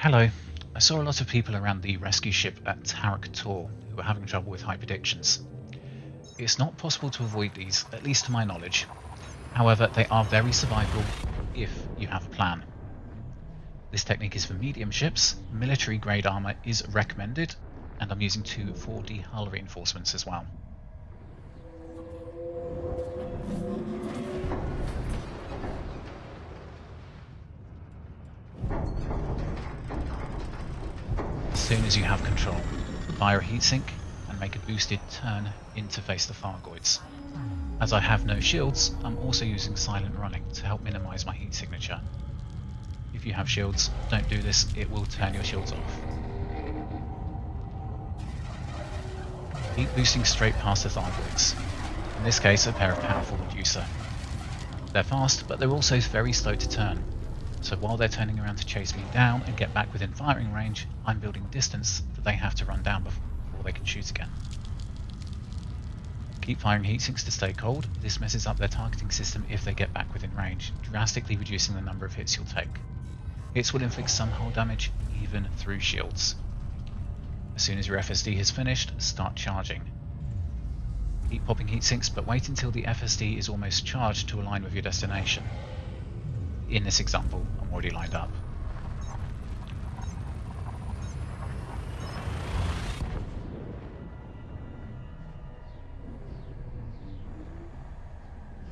Hello. I saw a lot of people around the rescue ship at Tarak Tor who were having trouble with hyperdictions. It's not possible to avoid these, at least to my knowledge. However, they are very survivable if you have a plan. This technique is for medium ships, military grade armour is recommended, and I'm using two 4D hull reinforcements as well. Soon as you have control, fire a heatsink and make a boosted turn in to face the Thargoids. As I have no shields, I'm also using silent running to help minimise my heat signature. If you have shields, don't do this, it will turn your shields off. Heat boosting straight past the Thargoids, in this case a pair of powerful reducer. They're fast, but they're also very slow to turn, so while they're turning around to chase me down and get back within firing range, I'm building distance that they have to run down before they can shoot again. Keep firing heat sinks to stay cold, this messes up their targeting system if they get back within range, drastically reducing the number of hits you'll take. Hits will inflict some hull damage, even through shields. As soon as your FSD has finished, start charging. Keep popping heat sinks, but wait until the FSD is almost charged to align with your destination. In this example, already lined up.